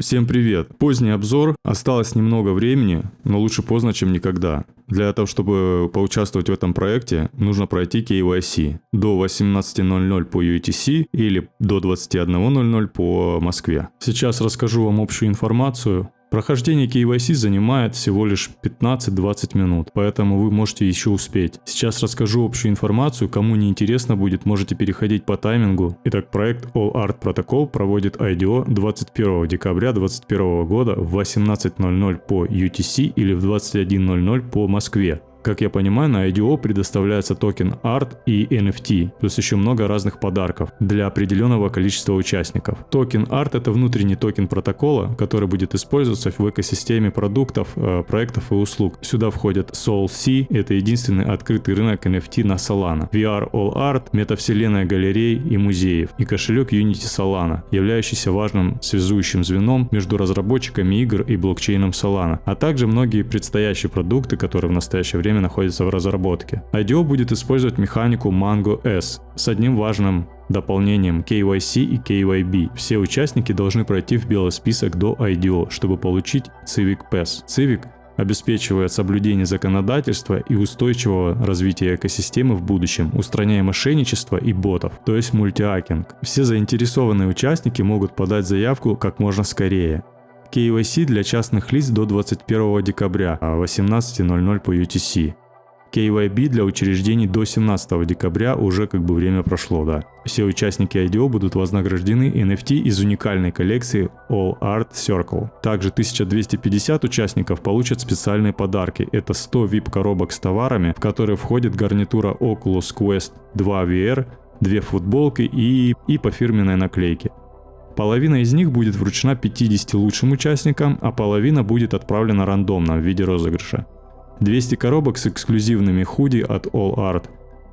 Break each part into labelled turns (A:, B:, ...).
A: Всем привет! Поздний обзор, осталось немного времени, но лучше поздно, чем никогда. Для того, чтобы поучаствовать в этом проекте, нужно пройти KYC до 18.00 по UTC или до 21.00 по Москве. Сейчас расскажу вам общую информацию, Прохождение KYC занимает всего лишь 15-20 минут, поэтому вы можете еще успеть. Сейчас расскажу общую информацию, кому не интересно будет, можете переходить по таймингу. Итак, проект All Art Protocol проводит IDO 21 декабря 2021 года в 18.00 по UTC или в 21.00 по Москве. Как я понимаю, на IDO предоставляется токен ART и NFT, плюс еще много разных подарков для определенного количества участников. Токен ART это внутренний токен протокола, который будет использоваться в экосистеме продуктов, э, проектов и услуг. Сюда входят SolSea, это единственный открытый рынок NFT на Solana, VR All Art, метавселенная галерей и музеев, и кошелек Unity Solana, являющийся важным связующим звеном между разработчиками игр и блокчейном Solana, а также многие предстоящие продукты, которые в настоящее время время находится в разработке. IDO будет использовать механику Mango S с одним важным дополнением KYC и KYB. Все участники должны пройти в белый список до IDO, чтобы получить Civic Pass. Civic обеспечивает соблюдение законодательства и устойчивого развития экосистемы в будущем, устраняя мошенничество и ботов, то есть мультиакинг. Все заинтересованные участники могут подать заявку как можно скорее. KYC для частных лиц до 21 декабря 18.00 а по UTC. KYB для учреждений до 17 декабря уже как бы время прошло, да. Все участники IDO будут вознаграждены NFT из уникальной коллекции All Art Circle. Также 1250 участников получат специальные подарки. Это 100 VIP коробок с товарами, в которые входит гарнитура Oculus Quest 2 VR, две футболки и, и по фирменной наклейке. Половина из них будет вручена 50 лучшим участникам, а половина будет отправлена рандомно в виде розыгрыша. 200 коробок с эксклюзивными худи от All Art.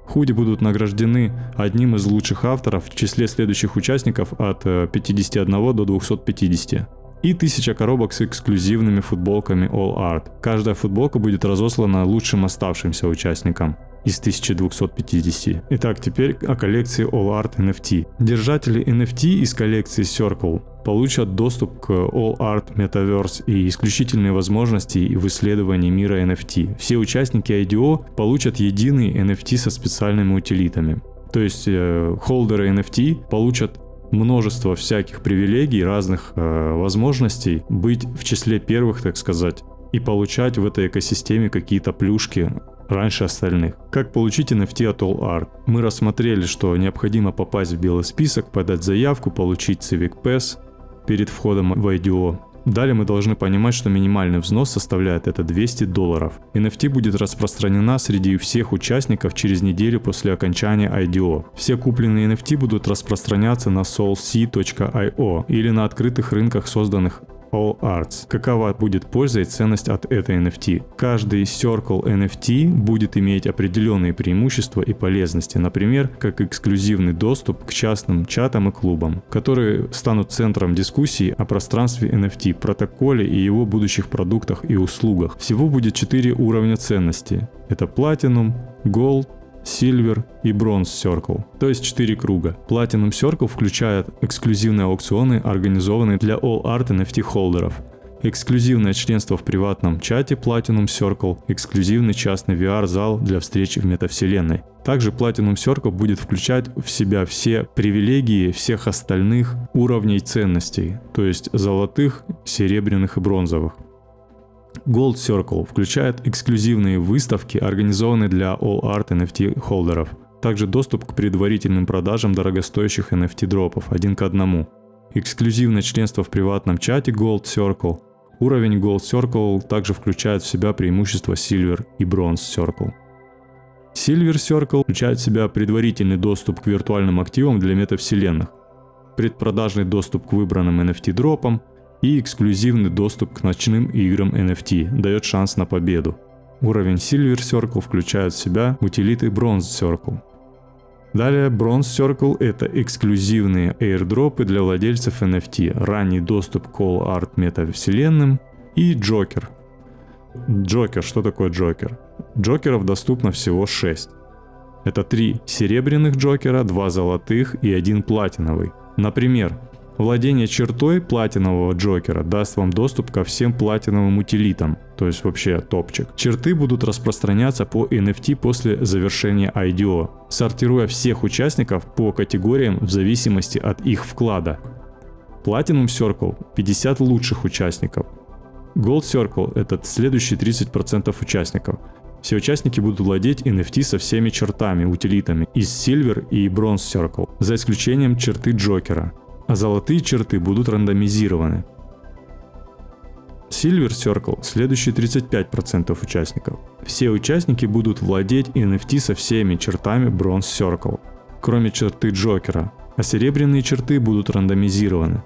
A: Худи будут награждены одним из лучших авторов в числе следующих участников от 51 э, до 250 и 1000 коробок с эксклюзивными футболками All Art. Каждая футболка будет разослана лучшим оставшимся участникам из 1250. Итак, теперь о коллекции All Art NFT. Держатели NFT из коллекции Circle получат доступ к All Art Metaverse и исключительные возможности в исследовании мира NFT. Все участники IDO получат единый NFT со специальными утилитами. То есть э, холдеры NFT получат множество всяких привилегий, разных э, возможностей быть в числе первых, так сказать, и получать в этой экосистеме какие-то плюшки раньше остальных. Как получить NFT от All Art? Мы рассмотрели, что необходимо попасть в белый список, подать заявку, получить Civic Pass перед входом в IDO. Далее мы должны понимать, что минимальный взнос составляет это 200 долларов. NFT будет распространена среди всех участников через неделю после окончания IDO. Все купленные NFT будут распространяться на soulc.io или на открытых рынках, созданных All Arts. Какова будет польза и ценность от этой NFT? Каждый Circle NFT будет иметь определенные преимущества и полезности, например, как эксклюзивный доступ к частным чатам и клубам, которые станут центром дискуссии о пространстве NFT, протоколе и его будущих продуктах и услугах. Всего будет 4 уровня ценности. Это Platinum, Gold, Silver и Bronze Circle, то есть 4 круга. Platinum Circle включает эксклюзивные аукционы, организованные для All Art NFT холдеров, эксклюзивное членство в приватном чате Platinum Circle, эксклюзивный частный VR-зал для встречи в метавселенной. Также Platinum Circle будет включать в себя все привилегии всех остальных уровней ценностей, то есть золотых, серебряных и бронзовых. Gold Circle включает эксклюзивные выставки, организованные для All Art NFT холдеров. Также доступ к предварительным продажам дорогостоящих NFT дропов один к одному. Эксклюзивное членство в приватном чате Gold Circle. Уровень Gold Circle также включает в себя преимущества Silver и Bronze Circle. Silver Circle включает в себя предварительный доступ к виртуальным активам для метавселенных, предпродажный доступ к выбранным NFT дропам, и эксклюзивный доступ к ночным играм NFT дает шанс на победу. Уровень Silver Circle включает в себя утилиты Bronze Circle. Далее Bronze Circle это эксклюзивные airdropы для владельцев NFT, ранний доступ к All Art метавселенным и Джокер. Джокер, что такое Джокер? Джокеров доступно всего 6. Это 3 серебряных Джокера, 2 золотых и 1 платиновый. Например, Владение чертой платинового Джокера даст вам доступ ко всем платиновым утилитам, то есть вообще топчик. Черты будут распространяться по NFT после завершения IDO, сортируя всех участников по категориям в зависимости от их вклада. Platinum Circle 50 лучших участников. Gold Circle это следующие 30% участников. Все участники будут владеть NFT со всеми чертами, утилитами из Silver и Bronze Circle, за исключением черты Джокера а золотые черты будут рандомизированы. Silver Circle – следующие 35% участников. Все участники будут владеть NFT со всеми чертами Bronze Circle, кроме черты Джокера, а серебряные черты будут рандомизированы.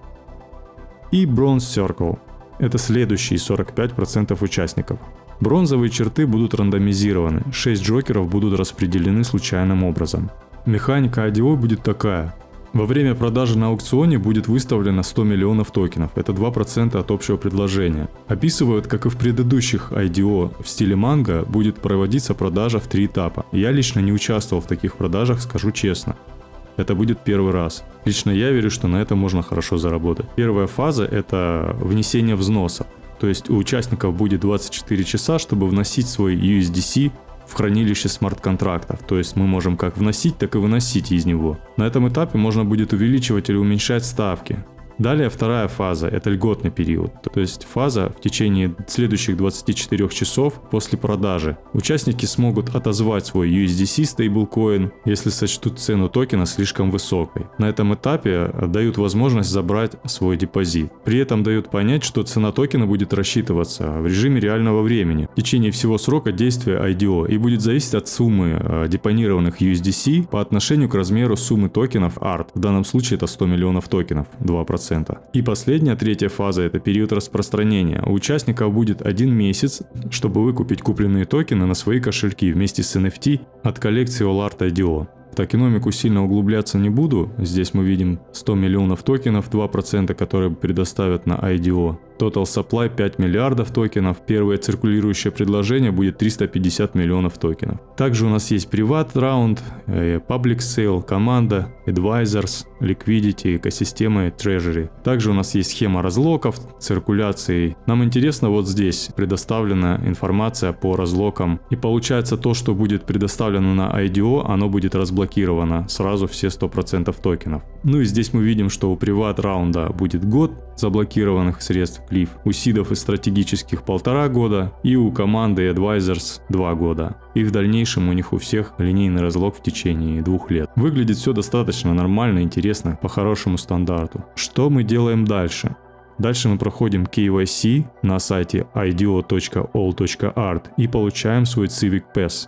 A: И Bronze Circle – это следующие 45% участников. Бронзовые черты будут рандомизированы, 6 джокеров будут распределены случайным образом. Механика IDO будет такая. Во время продажи на аукционе будет выставлено 100 миллионов токенов, это 2% от общего предложения. Описывают, как и в предыдущих IDO в стиле манго, будет проводиться продажа в три этапа. Я лично не участвовал в таких продажах, скажу честно. Это будет первый раз. Лично я верю, что на этом можно хорошо заработать. Первая фаза это внесение взноса. То есть у участников будет 24 часа, чтобы вносить свой USDC в хранилище смарт-контрактов, то есть мы можем как вносить, так и выносить из него. На этом этапе можно будет увеличивать или уменьшать ставки. Далее вторая фаза – это льготный период, то есть фаза в течение следующих 24 часов после продажи. Участники смогут отозвать свой USDC стейблкоин, если сочтут цену токена слишком высокой. На этом этапе дают возможность забрать свой депозит. При этом дают понять, что цена токена будет рассчитываться в режиме реального времени в течение всего срока действия IDO и будет зависеть от суммы э, депонированных USDC по отношению к размеру суммы токенов ART. В данном случае это 100 миллионов токенов, 2%. 100%. И последняя, третья фаза – это период распространения. У участников будет один месяц, чтобы выкупить купленные токены на свои кошельки вместе с NFT от коллекции Allart IDO. В токеномику сильно углубляться не буду. Здесь мы видим 100 миллионов токенов, 2%, которые предоставят на IDO. Total supply 5 миллиардов токенов, первое циркулирующее предложение будет 350 миллионов токенов. Также у нас есть приват раунд, э, public sale, команда, advisors, liquidity, экосистема и treasury. Также у нас есть схема разлоков, циркуляции. Нам интересно вот здесь предоставлена информация по разлокам. И получается то, что будет предоставлено на IDO, оно будет разблокировано сразу все 100% токенов. Ну и здесь мы видим, что у приват раунда будет год заблокированных средств Cliff, у сидов и стратегических полтора года и у команды Advisors два года. И в дальнейшем у них у всех линейный разлог в течение двух лет. Выглядит все достаточно нормально, интересно, по хорошему стандарту. Что мы делаем дальше? Дальше мы проходим KYC на сайте ido.all.art и получаем свой Civic Pass.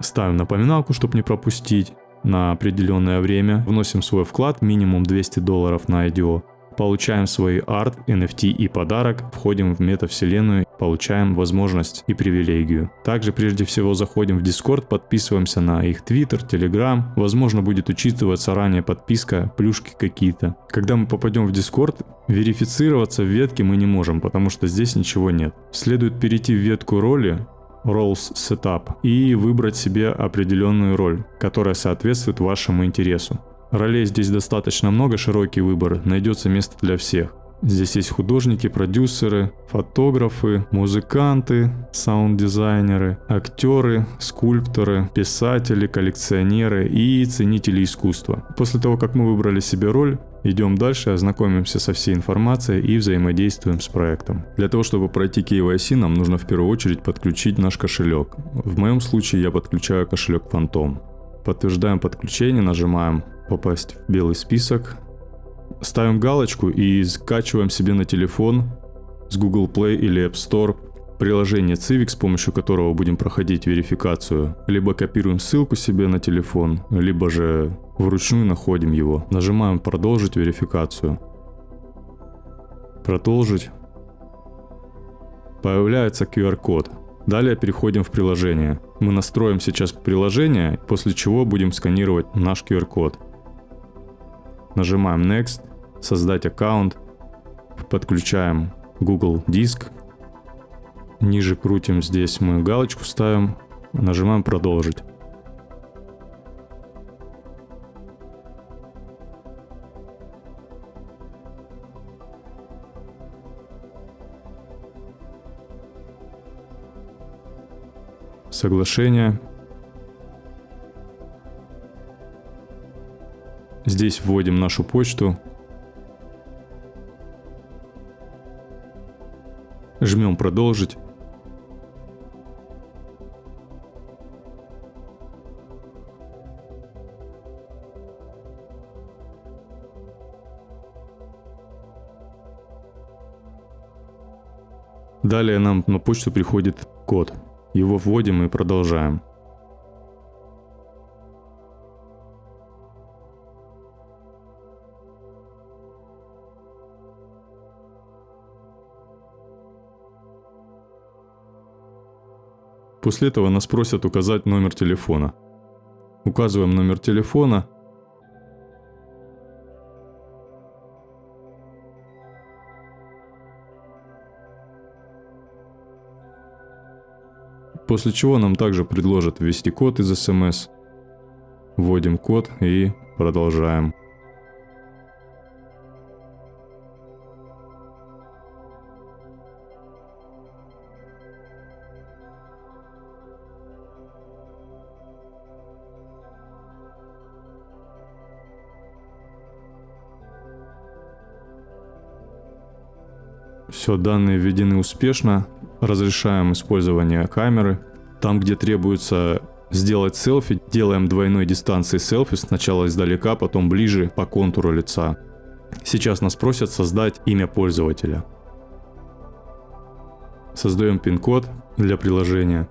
A: Ставим напоминалку, чтобы не пропустить на определенное время, вносим свой вклад, минимум 200 долларов на IDO, получаем свой арт, NFT и подарок, входим в метавселенную, получаем возможность и привилегию. Также прежде всего заходим в Discord, подписываемся на их Twitter, Telegram, возможно будет учитываться ранее подписка, плюшки какие-то. Когда мы попадем в Discord, верифицироваться в ветке мы не можем, потому что здесь ничего нет. Следует перейти в ветку роли, Roles Setup и выбрать себе определенную роль, которая соответствует вашему интересу. Ролей здесь достаточно много, широкий выбор, найдется место для всех. Здесь есть художники, продюсеры, фотографы, музыканты, саунд-дизайнеры, актеры, скульпторы, писатели, коллекционеры и ценители искусства. После того, как мы выбрали себе роль, идем дальше, ознакомимся со всей информацией и взаимодействуем с проектом. Для того, чтобы пройти KYC, нам нужно в первую очередь подключить наш кошелек. В моем случае я подключаю кошелек Phantom. Подтверждаем подключение, нажимаем «Попасть в белый список», ставим галочку и скачиваем себе на телефон с Google Play или App Store приложение Civic, с помощью которого будем проходить верификацию. Либо копируем ссылку себе на телефон, либо же вручную находим его. Нажимаем «Продолжить верификацию». «Продолжить». Появляется QR-код. Далее переходим в приложение. Мы настроим сейчас приложение, после чего будем сканировать наш QR-код. Нажимаем Next, создать аккаунт, подключаем Google диск. Ниже крутим, здесь мы галочку ставим, нажимаем продолжить. Соглашение Здесь вводим нашу почту. Жмем «Продолжить». Далее нам на почту приходит код. Его вводим и продолжаем. После этого нас просят указать номер телефона. Указываем номер телефона. После чего нам также предложат ввести код из смс. Вводим код и продолжаем. Все, данные введены успешно. Разрешаем использование камеры. Там, где требуется сделать селфи, делаем двойной дистанции селфи. Сначала издалека, потом ближе по контуру лица. Сейчас нас просят создать имя пользователя. Создаем пин-код для приложения.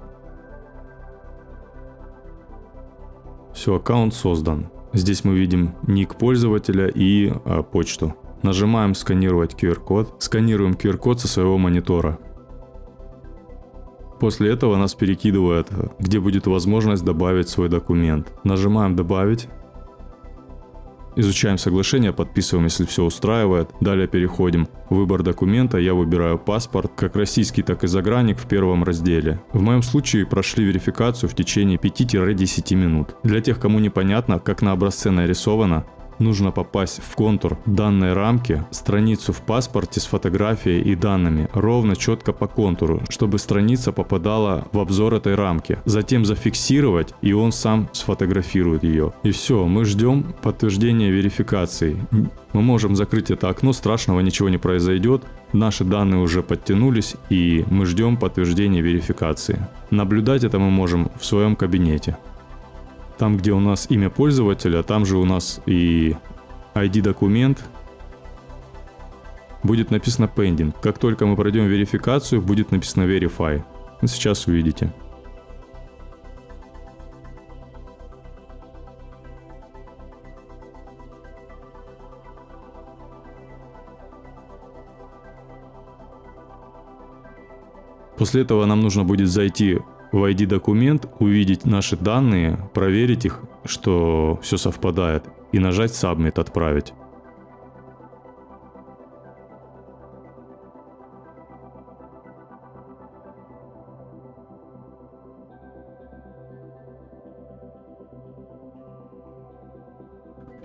A: Все, аккаунт создан. Здесь мы видим ник пользователя и а, почту. Нажимаем «Сканировать QR-код». Сканируем QR-код со своего монитора. После этого нас перекидывает, где будет возможность добавить свой документ. Нажимаем «Добавить». Изучаем соглашение, подписываем, если все устраивает. Далее переходим выбор документа. Я выбираю паспорт, как российский, так и загранник в первом разделе. В моем случае прошли верификацию в течение 5-10 минут. Для тех, кому непонятно, как на образце нарисовано, нужно попасть в контур данной рамки, страницу в паспорте с фотографией и данными, ровно четко по контуру, чтобы страница попадала в обзор этой рамки. Затем зафиксировать, и он сам сфотографирует ее. И все, мы ждем подтверждения верификации. Мы можем закрыть это окно, страшного ничего не произойдет. Наши данные уже подтянулись, и мы ждем подтверждения верификации. Наблюдать это мы можем в своем кабинете. Там, где у нас имя пользователя, там же у нас и ID-документ. Будет написано pending. Как только мы пройдем верификацию, будет написано verify. Сейчас увидите. После этого нам нужно будет зайти в ID-документ, увидеть наши данные, проверить их, что все совпадает, и нажать Submit «Отправить».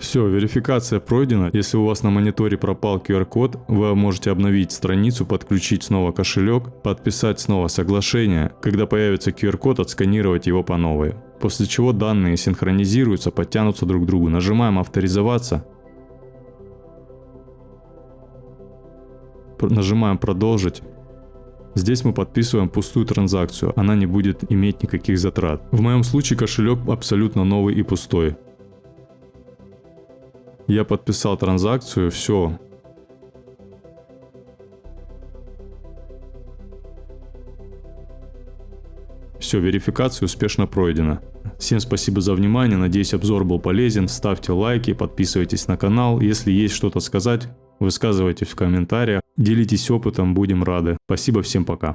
A: Все, верификация пройдена. Если у вас на мониторе пропал QR-код, вы можете обновить страницу, подключить снова кошелек, подписать снова соглашение. Когда появится QR-код, отсканировать его по новой. После чего данные синхронизируются, подтянутся друг к другу. Нажимаем авторизоваться. Нажимаем продолжить. Здесь мы подписываем пустую транзакцию, она не будет иметь никаких затрат. В моем случае кошелек абсолютно новый и пустой. Я подписал транзакцию, все. Все, верификация успешно пройдена. Всем спасибо за внимание, надеюсь обзор был полезен. Ставьте лайки, подписывайтесь на канал. Если есть что-то сказать, высказывайтесь в комментариях. Делитесь опытом, будем рады. Спасибо, всем пока.